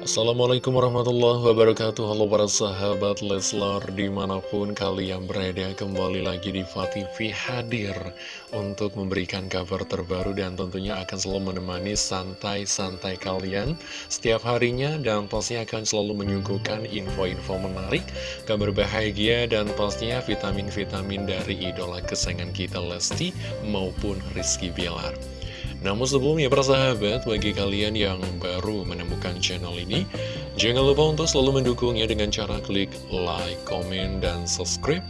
Assalamualaikum warahmatullahi wabarakatuh. Halo para sahabat Leslar Di mana pun kalian berada Kembali lagi di TV hadir Untuk memberikan kabar terbaru Dan tentunya akan selalu menemani Santai-santai kalian Setiap harinya Dan pastinya akan selalu menyuguhkan Info-info menarik Kabar bahagia Dan pastinya vitamin-vitamin Dari idola kesayangan kita Lesti Maupun Rizky Bilar namun sebelumnya para sahabat, bagi kalian yang baru menemukan channel ini, jangan lupa untuk selalu mendukungnya dengan cara klik like, comment, dan subscribe,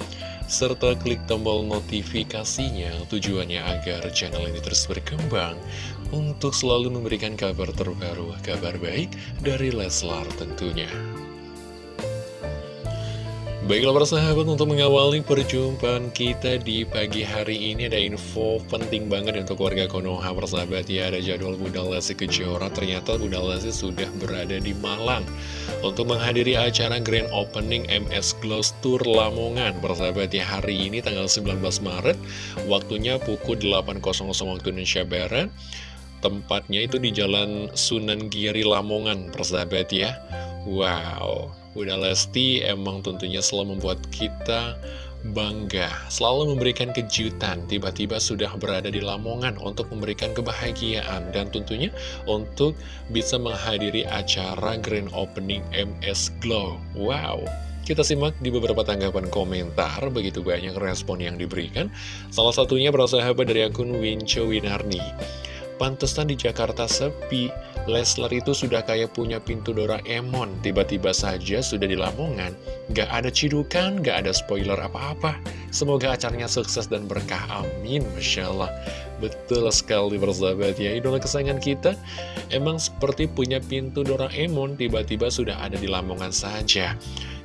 serta klik tombol notifikasinya tujuannya agar channel ini terus berkembang untuk selalu memberikan kabar terbaru, kabar baik dari Leslar tentunya. Baiklah persahabat untuk mengawali perjumpaan kita di pagi hari ini ada info penting banget untuk warga Konoha persahabat ya ada jadwal Bunda Lesti Kejora. Ternyata Bunda Lesti sudah berada di Malang untuk menghadiri acara Grand Opening MS Gloss Tour Lamongan. Persahabat ya hari ini tanggal 19 Maret waktunya pukul 8.00 waktu Indonesia Barat. Tempatnya itu di Jalan Sunan Giri Lamongan persahabat ya Wow Bunda Lesti emang tentunya selalu membuat kita bangga Selalu memberikan kejutan Tiba-tiba sudah berada di Lamongan Untuk memberikan kebahagiaan Dan tentunya untuk bisa menghadiri acara Grand Opening MS Glow Wow kita simak di beberapa tanggapan komentar, begitu banyak respon yang diberikan. Salah satunya bersahabat dari akun Winco Winarni. Pantesan di Jakarta sepi, Leslar itu sudah kayak punya pintu Doraemon, tiba-tiba saja sudah di Lamongan. Gak ada cidukan, gak ada spoiler apa-apa. Semoga acaranya sukses dan berkah, amin, Masya Allah. Betul sekali bersahabat ya, idola kesayangan kita emang seperti punya pintu Doraemon, tiba-tiba sudah ada di Lamongan saja.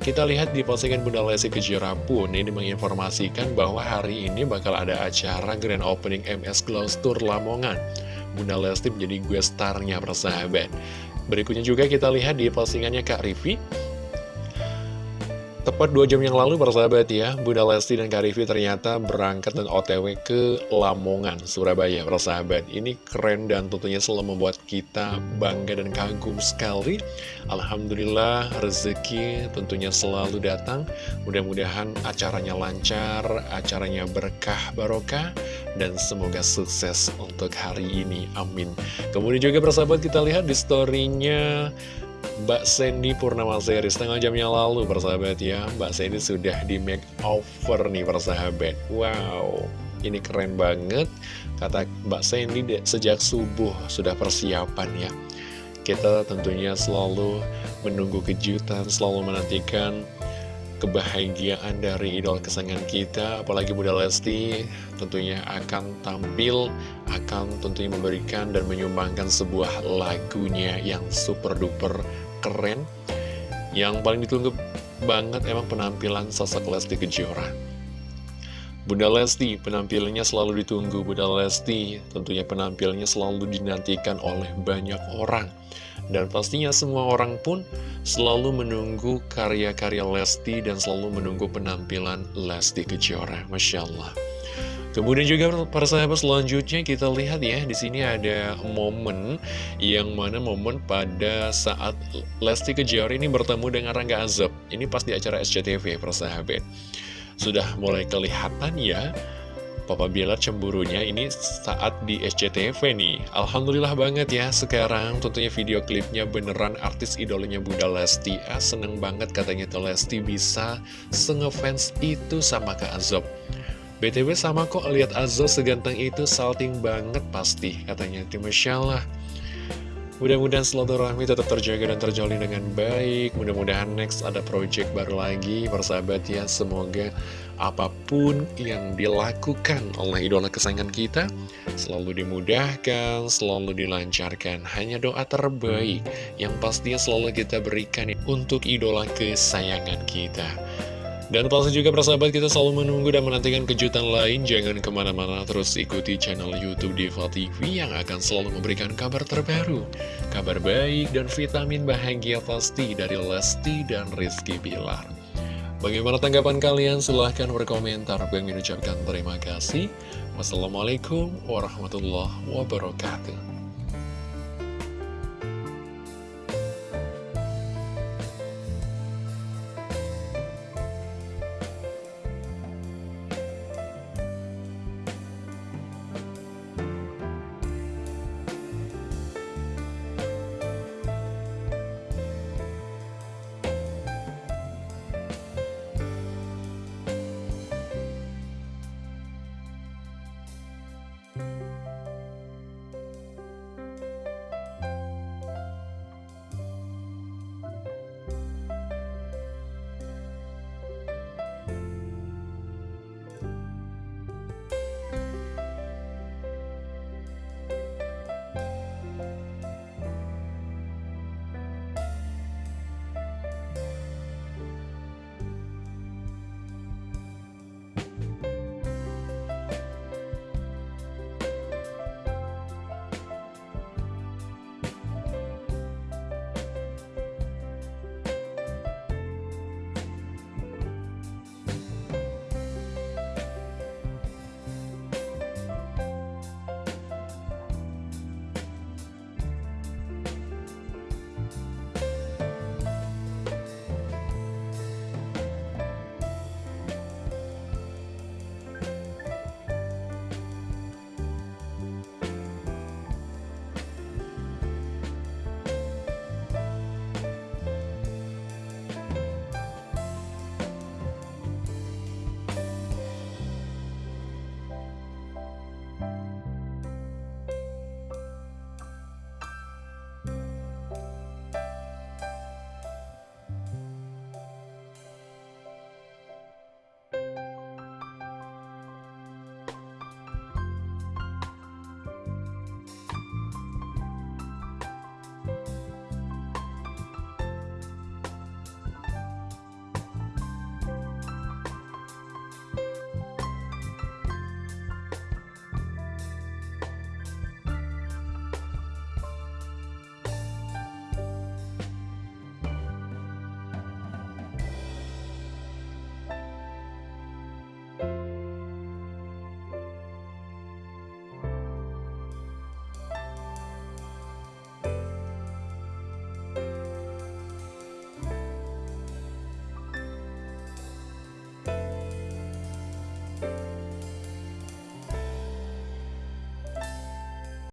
Kita lihat di postingan Bunda Lesti Kejora pun ini menginformasikan bahwa hari ini bakal ada acara Grand Opening MS Glow Tour Lamongan. Bunda Lesti menjadi gue starnya persahabat. Berikutnya juga kita lihat di postingannya Kak Rivi. Tepat dua jam yang lalu persahabat ya, Bunda Lesti dan Kak Rivi ternyata berangkat dan otw ke Lamongan, Surabaya persahabat. Ini keren dan tentunya selalu membuat kita bangga dan kagum sekali. Alhamdulillah rezeki tentunya selalu datang. Mudah-mudahan acaranya lancar, acaranya berkah barokah dan semoga sukses untuk hari ini, amin. Kemudian juga persahabat kita lihat di storynya Mbak Sandy Purnama Seri setengah jam yang lalu persahabat ya. Mbak Sandy sudah di make over nih persahabat. Wow ini keren banget. Kata Mbak Sandy sejak subuh sudah persiapan ya. Kita tentunya selalu menunggu kejutan Selalu menantikan kebahagiaan dari idol kesayangan kita apalagi Bunda Lesti tentunya akan tampil akan tentunya memberikan dan menyumbangkan sebuah lagunya yang super duper keren. Yang paling ditunggu banget emang penampilan sosok Lesti Kejora. Bunda Lesti penampilannya selalu ditunggu. Bunda Lesti tentunya penampilannya selalu dinantikan oleh banyak orang dan pastinya semua orang pun selalu menunggu karya-karya Lesti dan selalu menunggu penampilan Lesti Kejora. Masya Allah. Kemudian juga para sahabat selanjutnya kita lihat ya di sini ada momen yang mana momen pada saat Lesti Kejora ini bertemu dengan Rangga Azab. Ini pas di acara SCTV para sahabat. Sudah mulai kelihatan ya Papa Bilar cemburunya ini saat di SCTV nih. Alhamdulillah banget ya sekarang tentunya video klipnya beneran artis idolanya Bunda Lesti. Ah, Seneng banget katanya tuh Lesti bisa sengefans itu sama Kak Azob. BTW sama kok lihat Azob seganteng itu salting banget pasti katanya Masya Allah Mudah-mudahan silaturahmi tetap terjaga dan terjalin dengan baik. Mudah-mudahan next ada project baru lagi Persahabat ya. Semoga apa pun yang dilakukan oleh idola kesayangan kita Selalu dimudahkan, selalu dilancarkan. Hanya doa terbaik Yang pastinya selalu kita berikan untuk idola kesayangan kita dan pasti juga persahabat kita selalu menunggu dan menantikan kejutan lain. Jangan ke mana-mana terus ikuti channel Youtube Diva TV yang akan selalu memberikan kabar terbaru. Kabar baik dan vitamin bahagia pasti dari Lesti dan Rizky Bilar. Bagaimana tanggapan kalian? Silahkan berkomentar. Bang mengucapkan terima kasih. Wassalamualaikum warahmatullahi wabarakatuh